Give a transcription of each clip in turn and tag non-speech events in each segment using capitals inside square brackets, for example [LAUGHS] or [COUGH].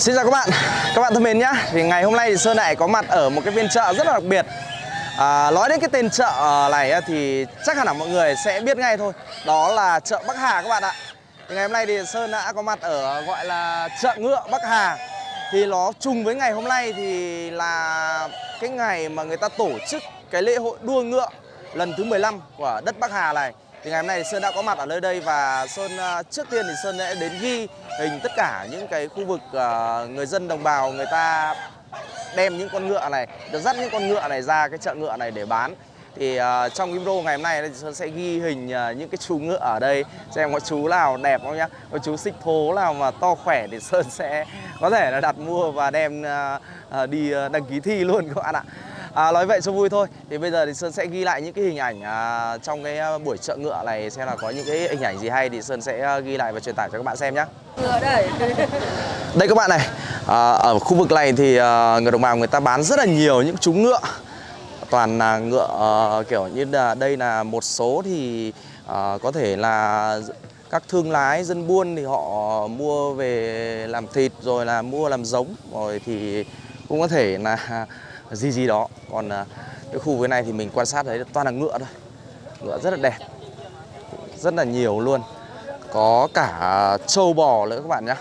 Xin chào các bạn, các bạn thân mến nhá. Thì ngày hôm nay thì Sơn lại có mặt ở một cái phiên chợ rất là đặc biệt. À, Nói đến cái tên chợ ờ, này thì chắc hẳn là mọi người sẽ biết ngay thôi. Đó là chợ Bắc Hà các bạn ạ. Thì Ngày hôm nay thì Sơn đã có mặt ở gọi là chợ ngựa Bắc Hà. Thì nó trùng với ngày hôm nay thì là cái ngày mà người ta tổ chức cái lễ hội đua ngựa lần thứ 15 của đất Bắc Hà này thì ngày hôm nay Sơn đã có mặt ở nơi đây và Sơn à, trước tiên thì Sơn sẽ đến ghi hình tất cả những cái khu vực à, người dân đồng bào người ta đem những con ngựa này, được dắt những con ngựa này ra cái chợ ngựa này để bán. Thì uh, trong cái video ngày hôm nay thì Sơn sẽ ghi hình uh, những cái chú ngựa ở đây xem có chú nào đẹp không nhá, có chú xích thố nào mà to khỏe thì Sơn sẽ có thể là đặt mua và đem uh, uh, đi uh, đăng ký thi luôn các bạn ạ. À, nói vậy cho vui thôi. Thì bây giờ thì Sơn sẽ ghi lại những cái hình ảnh à, Trong cái à, buổi chợ ngựa này Xem là có những cái hình ảnh gì hay Thì Sơn sẽ à, ghi lại và truyền tải cho các bạn xem nhé Ngựa đây. [LAUGHS] Đây các bạn này à, Ở khu vực này thì à, người đồng bào người ta bán rất là nhiều những chú ngựa. Toàn là ngựa à, kiểu như là Đây là một số thì à, có thể là các thương lái dân buôn thì họ mua về làm thịt rồi là mua làm giống rồi thì cũng có thể là gì gì đó. Còn à, cái khu vực này thì mình quan sát thấy toàn là ngựa thôi. Ngựa rất là đẹp. Rất là nhiều luôn. Có cả trâu bò nữa các bạn nhé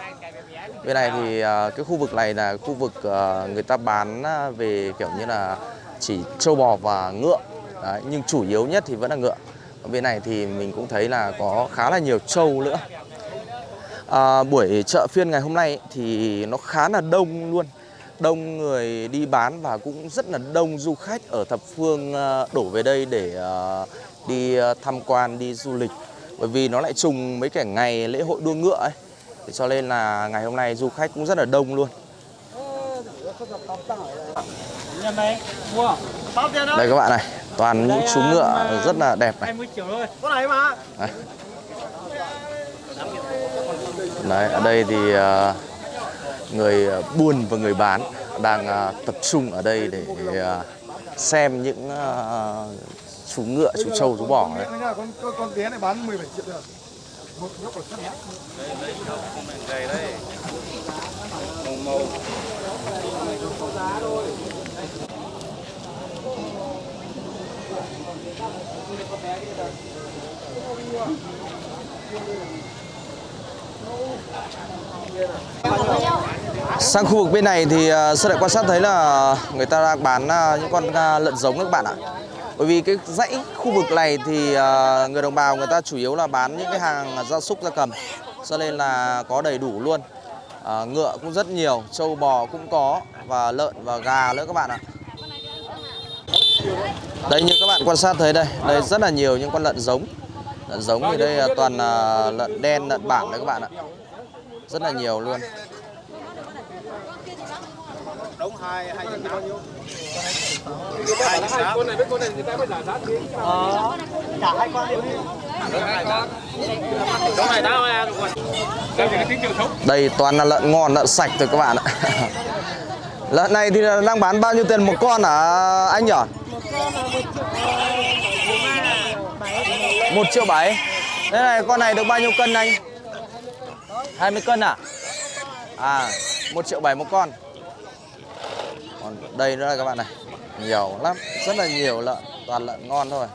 bên này thì à, cái khu vực này là khu vực à, người ta bán về kiểu như là chỉ trâu bò và ngựa. Đấy, nhưng chủ yếu nhất thì vẫn là ngựa. Ở bên này thì mình cũng thấy là có khá là nhiều trâu nữa. À, buổi chợ phiên ngày hôm nay thì nó khá là đông luôn đông người đi bán và cũng rất là đông du khách ở thập phương ờ, đổ về đây để ờ, đi ờ, tham quan, đi du lịch. Bởi vì nó lại trùng mấy cái ngày lễ hội đua ngựa ấy. Thế cho nên là ngày hôm nay du khách cũng rất là đông luôn. Đây các bạn này, toàn những chú ngựa rất là đẹp này. 20 triệu thôi. Có này mà. Đấy. Ở đây thì người ờ, buôn và người bán đang ờ, tập trung ở đây để ờ, xem những chú ngựa, chú trâu, chú bò đấy. Con, bé này bán 17 triệu được. Một nhóc là sắt Đây, đây, đây. Màu màu. Sang khu vực bên này thì à, sơ Sơn lại quan sát thấy là người ta đang bán à, những con à, lợn giống các bạn ạ. Bởi vì cái dãy khu vực này thì người đồng bào người ta chủ yếu là bán những cái hàng gia súc gia cầm. Cho nên là có đầy đủ luôn. ngựa cũng rất nhiều, trâu bò cũng có và lợn và gà nữa các bạn ạ. Đây như các bạn quan sát thấy đây, đây rất là nhiều những con lợn giống. Lợn giống thì đây toàn là lợn đen, lợn bản đấy các bạn ạ. Rất là nhiều luôn. Đúng hai hai trăm bao nhiêu? Hai trăm con này với con này người ta mới giả giá thế. Ờ. Cả hai con đều đi. Đúng này. Đây toàn là lợn ngon, lợn sạch rồi các bạn ạ. [LAUGHS] Lợn này thì đang bán bao nhiêu tiền một con hả anh nhỉ? Một triệu bảy. Thế này con này được bao nhiêu cân anh? 20 cân à? À, một triệu bảy một con. Còn đây nữa các bạn này, nhiều lắm, rất là nhiều lợn, toàn lợn ngon thôi.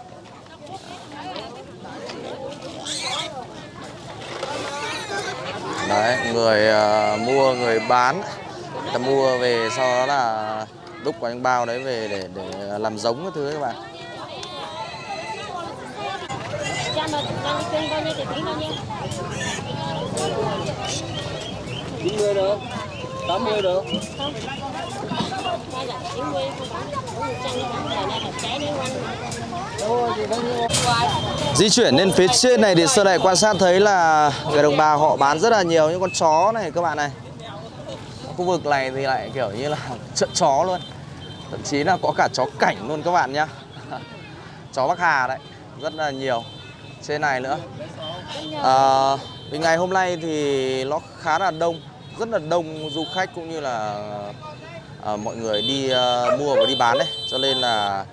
Đấy, người uh, mua, người bán, người ta mua về sau đó là đúc vào những bao đấy về để để làm giống cái thứ các bạn. Chín mươi được, tám mươi được. Di chuyển lên phía trên này thì Sơn lại quan sát thấy là người đồng bào họ bán rất là nhiều những con chó này các bạn này. Khu vực này thì lại kiểu như là [LAUGHS] chợ chó luôn. Thậm chí là có cả chó cảnh luôn các bạn nhá. [LAUGHS] Chó Bắc Hà đấy, rất là nhiều. Trên này nữa. À, vì ngày hôm nay thì nó khá là đông, rất là đông du khách cũng như là à, mọi người đi à, mua và đi bán đấy. Cho nên là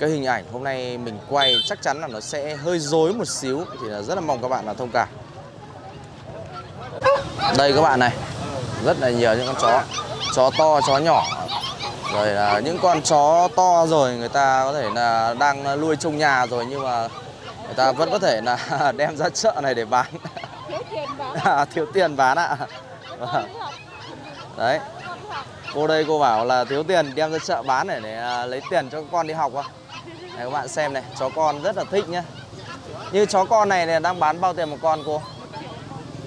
cái hình ảnh hôm nay mình quay chắc chắn là nó sẽ hơi dối một xíu thì là rất là mong các bạn là thông cảm. Đây các bạn này rất là nhiều những con chó chó to chó nhỏ. Rồi là những con chó to rồi người ta có thể là đang nuôi trong nhà rồi nhưng mà người ta vẫn có thể là [LAUGHS] đem ra chợ này để bán. Thiếu tiền bán. [LAUGHS] À, thiếu tiền bán ạ. Vâng. đấy. Cô đây cô bảo là thiếu tiền đem ra chợ bán để, để à, lấy tiền cho con đi học á này các bạn xem này chó con rất là thích nhá. Như chó con này, này đang bán bao tiền một con cô?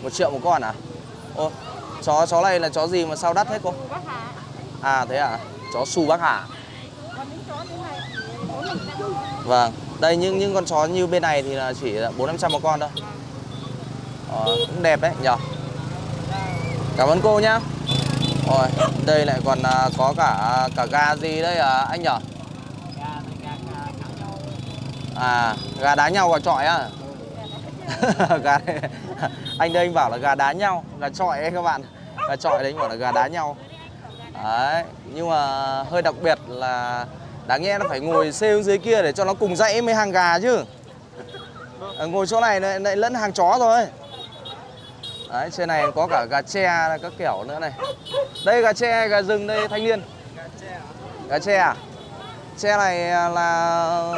Một triệu một con à? Ô chó chó này là chó gì mà sao đắt thế cô? Bác Hà. À thế à chó su bắc hà. Vâng đây những những con chó như bên này thì là chỉ là bốn năm trăm một con thôi. Ờ, cũng đẹp đấy nhở? Cảm ơn cô nhá. Rồi đây lại còn à, có cả à, cả gà gì đấy à, anh nhở? À gà đá nhau gà trọi á? [LAUGHS] Gà [LAUGHS] anh đây anh bảo là gà đá nhau gà trọi ấy các bạn. Gà trọi đấy anh bảo là gà đá nhau. Đấy nhưng mà hơi đặc biệt là đáng nhẽ nó phải ngồi xêu dưới kia để cho nó cùng dãy với hàng gà chứ. À, ngồi chỗ này lại, lại lẫn hàng chó rồi đấy trên này có cả gà tre các kiểu nữa này. Đây gà tre gà rừng đây thanh niên. Gà tre à? Tre này là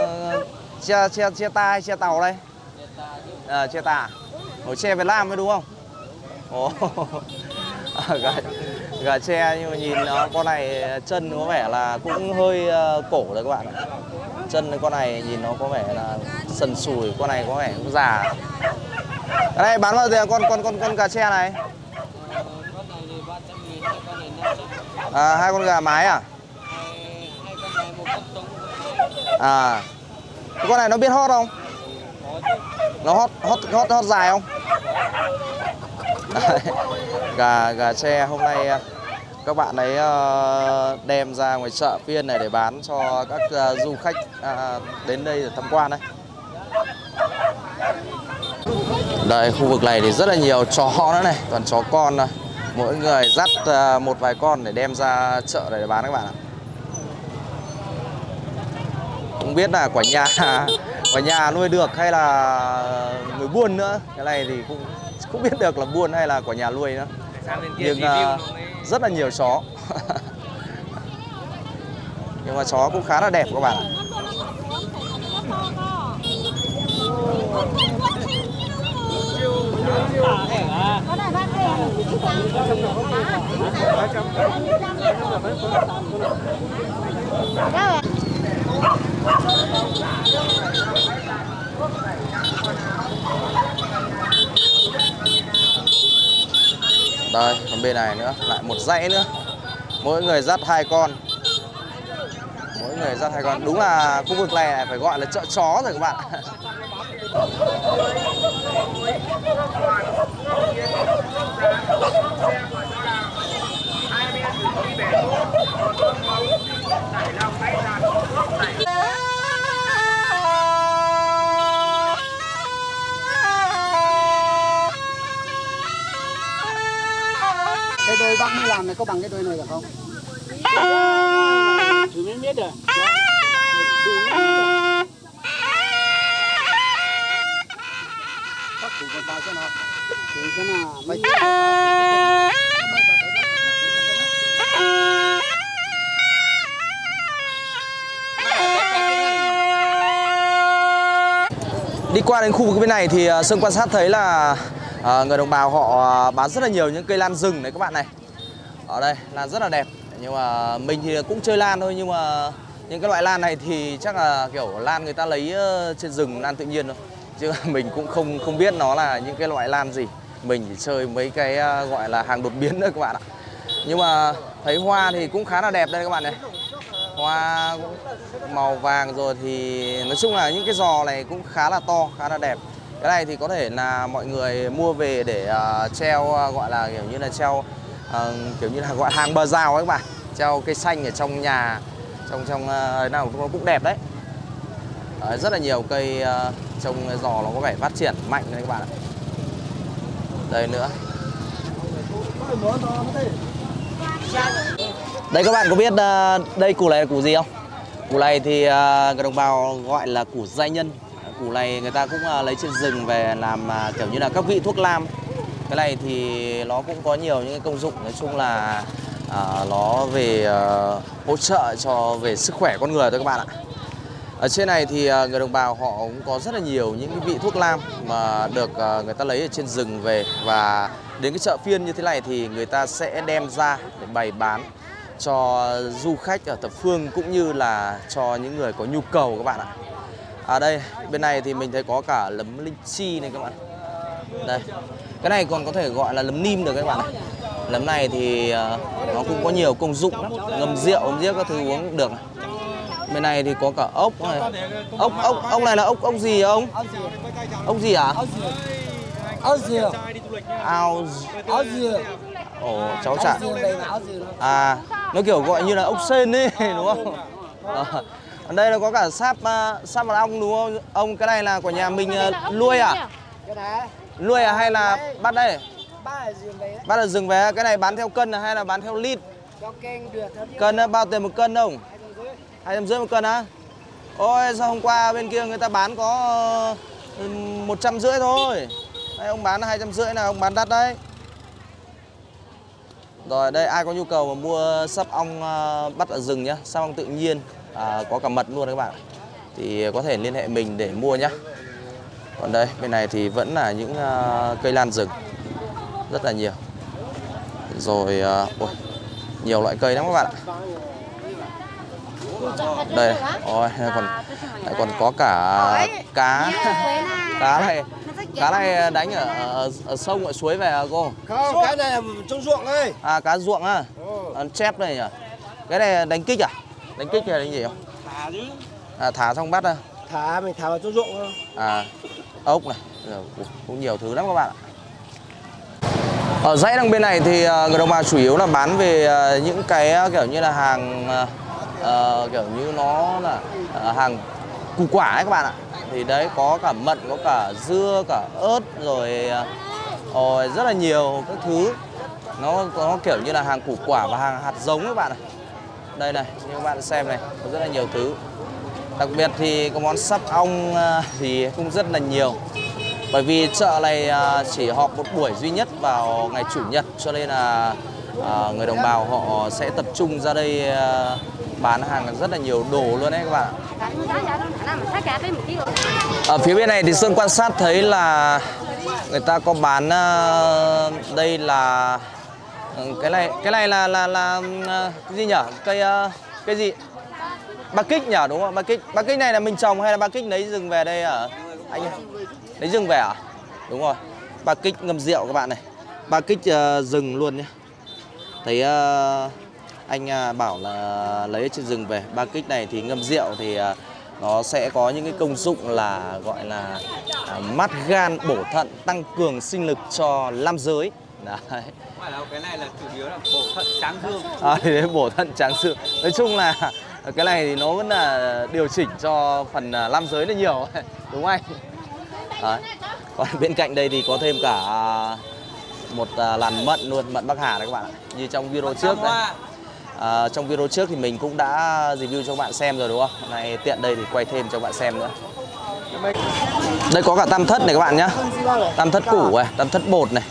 tre tre tre ta hay tre tàu đây. À, tre tà. Ủa tre Việt Nam mới đúng không? Ồ. [LAUGHS] gà, gà tre nhưng mà nhìn nó con này chân có vẻ là cũng hơi ờ, cổ rồi các bạn ạ. Chân con này nhìn nó có vẻ là sần sùi con này có vẻ cũng già. Cái này bán bao giờ? Con con con con gà tre này. À, hai con gà mái à? À. Con này nó biết hót không? Nó hót hót hót hót dài không? Gà gà tre hôm nay à, các bạn ấy ờ, đem ra ngoài chợ phiên này để bán cho các à, du khách à, đến đây để tham quan đấy. Đây, khu vực này thì rất là nhiều chó nữa này, toàn chó con này mỗi người dắt một vài con để đem ra chợ để bán các bạn ạ. Không biết là quả nhà [LAUGHS] quả nhà nuôi được hay là người buôn nữa. Cái này thì cũng không biết được là buôn hay là quả nhà nuôi nữa. Nhưng mới rất là nhiều chó. Nhưng mà chó cũng khá là đẹp các bạn ạ. có này bác Các đây, còn bên này nữa, lại một dãy nữa. Mỗi người dắt hai con. Mỗi người dắt hai con. Đúng là khu vực này phải gọi là chợ chó rồi các bạn. [LAUGHS] cái đôi bác mới làm này có bằng cái đôi này được không thử mới biết được bác thủ còn vào cho nó thì cái nào mấy Đi qua đến khu vực bên này thì à, Sơn quan sát thấy là à, người đồng bào họ ờ, bán rất là nhiều những cây lan rừng đấy các bạn này. Ở đây lan rất là đẹp nhưng mà mình thì cũng chơi lan thôi nhưng mà những cái loại lan này thì chắc là kiểu lan người ta lấy ờ, trên rừng lan tự nhiên thôi. Chứ [LAUGHS] mình cũng không không biết nó là những cái loại lan gì. Mình chỉ chơi mấy cái gọi là hàng đột biến thôi các bạn ạ. Nhưng mà thấy hoa thì cũng khá là đẹp đây các bạn này hoa màu vàng rồi thì nói chung là những cái giò này cũng khá là to khá là đẹp cái này thì có thể là mọi người mua về để uh, treo uh, gọi là kiểu như là treo uh, kiểu như là gọi hàng bờ rào ấy các bạn treo cây xanh ở trong nhà trong trong uh, nào cũng cũng đẹp đấy uh, rất là nhiều cây uh, trong giò nó có vẻ phát triển mạnh đấy các bạn ạ đây nữa Đây các bạn có biết uh, đây củ này là củ gì không? Củ này thì uh, người đồng bào gọi là củ giai nhân. Củ này người ta cũng à, lấy trên rừng về làm à, kiểu như là các vị thuốc lam. Cái này thì nó cũng có nhiều những công dụng nói chung là à, nó về à, hỗ trợ cho về sức khỏe con người thôi các bạn ạ. Ở trên này thì à, người đồng bào họ cũng có rất là nhiều những cái vị thuốc lam mà được à, người ta lấy ở trên rừng về. Và đến cái chợ phiên như thế này thì người ta sẽ đem ra để bày bán cho du khách ở thập phương cũng như là cho những người có nhu cầu các bạn ạ. À đây, bên này thì mình thấy có cả lấm linh chi này các bạn. Đây. Cái này còn có thể gọi là lấm nim được các bạn này. Lấm này thì à, nó cũng có nhiều công dụng lắm, ngâm rượu, ngâm giết các thứ uống cũng được. Bên này thì có cả ốc này. Ốc ốc ốc này là ốc ốc gì ông? Ốc gì hả? áo dừa Ao áo dừa Ồ, cháu chả À, nó kiểu gọi như là ốc sên ấy, [LAUGHS] đúng không? À, ở đây là có cả sáp uh, sáp mật ong đúng không? Ông cái này là của nhà mình uh, nuôi à? Nuôi à hay là bắt đây? Bắt ở rừng về, cái này bán theo cân à hay là bán theo lít? Cân bao tiền một cân không? Hai trăm rưỡi một cân á? Ôi sao hôm qua bên kia người ta bán có uh, một trăm rưỡi thôi Đây ông bán hai trăm rưỡi là ông bán đắt đấy Rồi đây ai có nhu cầu mà mua sắp ong à, bắt ở rừng nhá, sắp ong tự nhiên à, có cả mật luôn các bạn. Thì có thể liên hệ mình để mua nhá. Còn đây bên này thì vẫn là những à, cây lan rừng rất là nhiều. Rồi à, ôi, nhiều loại cây lắm các bạn ạ. Đây, ôi [LAUGHS] còn lại còn có cả cá. Cá này cá này đánh ở, ở, ở sông ở suối về à cô? không cái này là trong ruộng đây À cá ruộng á, Ừ. à, chép này nhỉ? Cái này đánh kích à? Đánh kích hay đánh gì không? thả chứ À, thả xong bắt à? thả mình thả vào trong ruộng thôi À, ốc này, cũng nhiều thứ lắm các bạn ạ. Ở dãy đằng bên này thì à, người đồng bào chủ yếu là bán về à, những cái à, kiểu như là hàng à, kiểu như nó là à, hàng củ quả ấy các bạn ạ. Thì đấy có cả mận, có cả dưa, cả ớt rồi rồi rất là nhiều các thứ. Nó nó kiểu như là hàng củ quả và hàng hạt giống các bạn ạ. Đây này, như các bạn xem này, có rất là nhiều thứ. Đặc biệt thì có món sắp ong à, thì cũng rất là nhiều Bởi vì chợ này à, chỉ họp một buổi duy nhất vào ngày Chủ nhật Cho nên là à, người đồng bào họ sẽ tập trung ra đây bán hàng rất là nhiều đồ luôn đấy các bạn ạ Ở phía bên này thì Sơn quan sát thấy là người ta có bán đây là ừ, cái này cái này là là là ừ, à, cái gì nhở Cây à, cái gì? Ba kích nhở đúng không? Ba kích. Ba kích này là mình trồng hay là ba kích lấy rừng về đây à? Anh ơi. Lấy rừng về à? Đúng rồi. Ba kích ngâm rượu các bạn này. Ba kích uh, rừng luôn nhé. Thấy uh, anh uh, bảo là lấy trên rừng về. Ba kích này thì ngâm rượu thì uh, nó sẽ có những cái công dụng là gọi là uh, mát gan, bổ thận, tăng cường sinh lực cho nam giới. Đấy. Là cái này là chủ yếu là bổ thận tráng dương. À, thì đấy, bổ thận tráng sự nói chung là cái này thì nó vẫn là điều chỉnh cho phần à, nam giới là nhiều. [LAUGHS] Đúng không anh. Đấy. còn bên cạnh đây thì có thêm cả một à, làn mận luôn mận bắc hà đấy các bạn ạ. Như trong video trước đấy. À, trong video trước thì mình cũng đã review cho các bạn xem rồi đúng không? Nay tiện đây thì quay thêm cho các bạn xem nữa. Đây có cả tam thất này các bạn nhá. Tam thất củ này tam thất bột này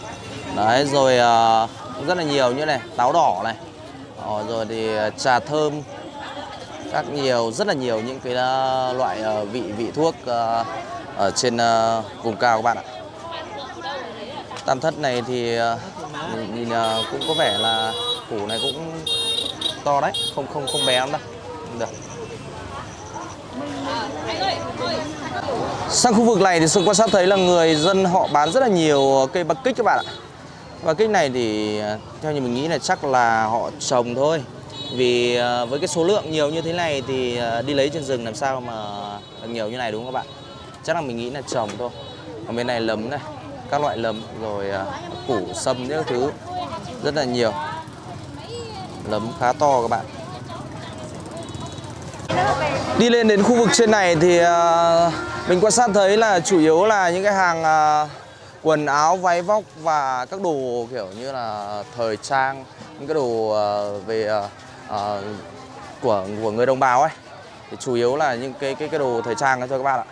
đấy rồi uh, rất là nhiều như này táo đỏ này. Ờ, rồi thì à, trà thơm các nhiều rất là nhiều những cái uh, loại uh, vị vị thuốc uh, ở trên uh, vùng cao các bạn ạ. Tam thất này thì uh, nhìn, nhìn cũng có vẻ là củ này cũng to đấy không không không bé lắm đâu. Được. Sang khu vực này thì sự quan sát thấy là người dân họ bán rất là nhiều cây bạc kích các bạn ạ và kích này thì à, theo như mình nghĩ là chắc là họ trồng thôi. Vì à, với cái số lượng nhiều như thế này thì à, đi lấy trên rừng làm sao mà được nhiều như này đúng không các bạn? Chắc là mình nghĩ là trồng thôi. Còn bên này lấm này, các loại lấm rồi củ sâm những thứ rất là nhiều. Lấm khá to các bạn. Đi lên đến khu vực trên này thì mình quan sát thấy là chủ yếu là những cái hàng quần áo, váy vóc và các đồ kiểu như là thời trang, những cái đồ ờ, về ờ, ờ, của của người đồng bào ấy. Thì chủ yếu là những cái cái cái đồ thời trang đó thôi các bạn ạ.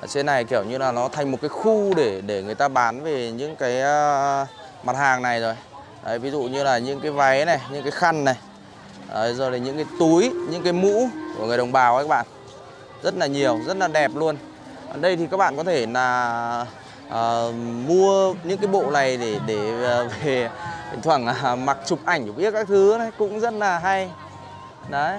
ở trên này kiểu như là nó thành một cái khu để để người ta bán về những cái uh, mặt hàng này rồi Đấy, ví dụ như là những cái váy này những cái khăn này Đấy, rồi là những cái túi những cái mũ của người đồng bào ấy các bạn rất là nhiều rất là đẹp luôn ở đây thì các bạn có thể là uh, mua những cái bộ này để để uh, về thỉnh thoảng uh, mặc chụp ảnh chụp biết các thứ đấy cũng rất là hay. Đấy.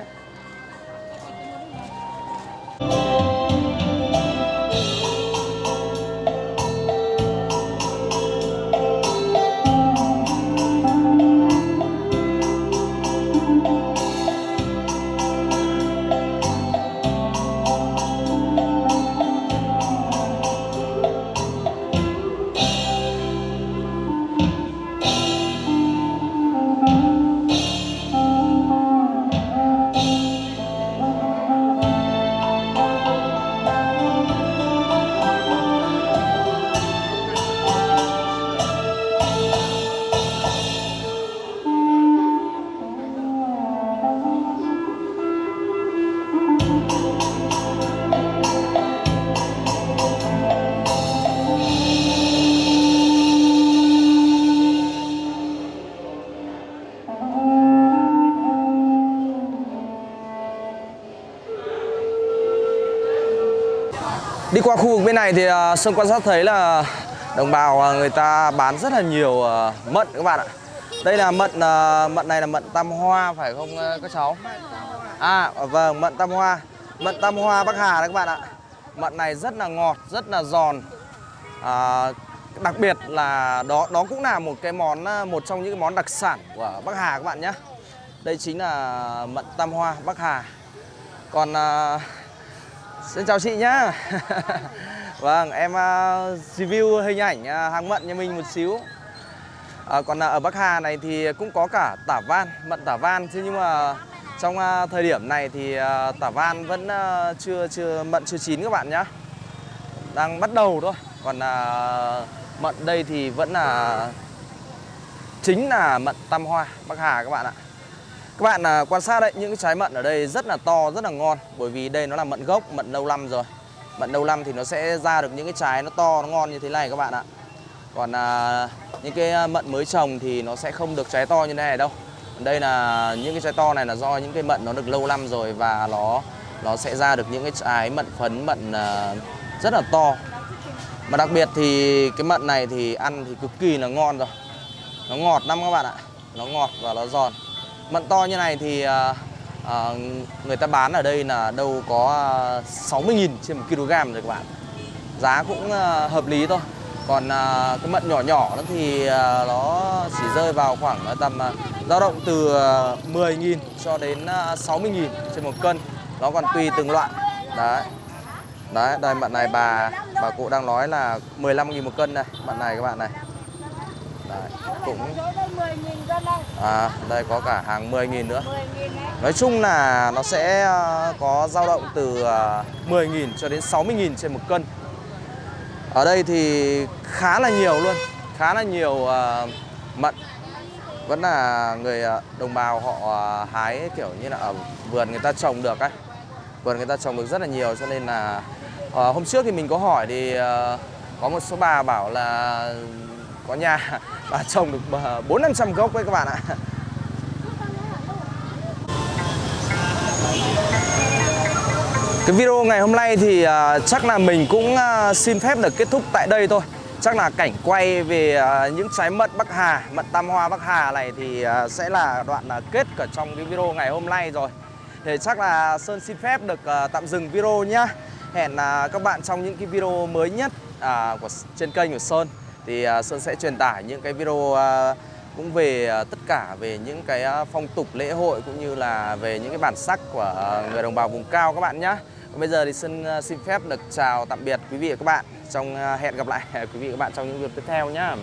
Đi qua khu vực bên này thì à, Sơn quan sát thấy là đồng bào à, người ta bán rất là nhiều à, mận các bạn ạ. Đây là mận mận này là mận tam hoa phải không các cháu? À vâng, mận tam hoa. Mận tam hoa Bắc Hà đấy các bạn ạ. Mận này rất là ngọt, rất là giòn. À, đặc biệt là đó đó cũng là một cái món một trong những cái món đặc sản của Bắc Hà các bạn nhé. Đây chính là mận tam hoa Bắc Hà. Còn à, Xin chào chị nhá. [LAUGHS] Vâng, em uh, review hình ảnh à, uh, hàng mận nhà mình một xíu. À, Còn uh, ở Bắc Hà này thì cũng có cả tả van, mận tả van. Thế nhưng mà trong uh, thời điểm này thì uh, tả van vẫn uh, chưa chưa mận chưa chín các bạn nhá. Đang bắt đầu thôi. Còn uh, mận đây thì vẫn là chính là mận tam hoa Bắc Hà các bạn ạ các bạn à, quan sát đấy, những cái trái mận ở đây rất là to, rất là ngon. Bởi vì đây nó là mận gốc, mận lâu năm rồi. Mận lâu năm thì nó sẽ ra được những cái trái nó to, nó ngon như thế này các bạn ạ. Còn à, những cái à, mận mới trồng thì nó sẽ không được trái to như thế này đâu. Đây là những cái trái to này là do những cái mận nó được lâu năm rồi Và nó nó sẽ ra được những cái trái mận phấn, mận à, rất là to. Mà đặc biệt thì cái mận này thì ăn thì cực kỳ là ngon rồi. Nó ngọt lắm các bạn ạ. Nó ngọt và nó giòn. Mận to như này thì à, à, người ta bán ở đây là đâu có à, 60.000 trên 1 kg rồi các bạn. Giá cũng à, hợp lý thôi. Còn à, cái mận nhỏ nhỏ đó thì à, nó chỉ rơi vào khoảng à, tầm à, dao động từ à, 10.000 cho đến à, 60.000 trên một cân. Nó còn tùy từng loại. Đấy. Đấy, đây mận này bà bà cụ đang nói là 15.000 một cân này Mận này các bạn này. Đấy, cũng À, đây có cả hàng 10.000 nữa. Nói chung là nó sẽ ờ, có dao động từ 10.000 cho đến 60.000 trên một cân. Ở đây thì khá là nhiều luôn. Khá là nhiều uh, mận. Vẫn là người ờ, đồng bào họ hái kiểu như là ở vườn người ta trồng được ấy. Vườn người ta trồng được rất là nhiều cho nên là uh, Hôm trước thì mình có hỏi thì uh, có một số bà bảo là có nhà và trồng được ờ, bốn năm trăm gốc đấy các bạn ạ. Cái video ngày hôm nay thì ờ, chắc là mình cũng ờ, xin phép được kết thúc tại đây thôi. Chắc là cảnh quay về những trái mận Bắc Hà, mận Tam Hoa Bắc Hà này thì sẽ là đoạn kết ở trong cái video ngày hôm nay rồi. Thì chắc là Sơn xin phép được tạm dừng video nhá. Hẹn các bạn trong những cái video mới nhất của trên kênh của Sơn thì à, Sơn sẽ truyền tải những cái video à, cũng về à, tất cả về những cái phong tục lễ hội cũng như là về những cái bản sắc của người đồng bào vùng cao các bạn nhé. Còn bây giờ thì Sơn xin phép được chào tạm biệt quý vị và các bạn trong hẹn gặp lại [LAUGHS] quý vị và các bạn trong những video tiếp theo nhé.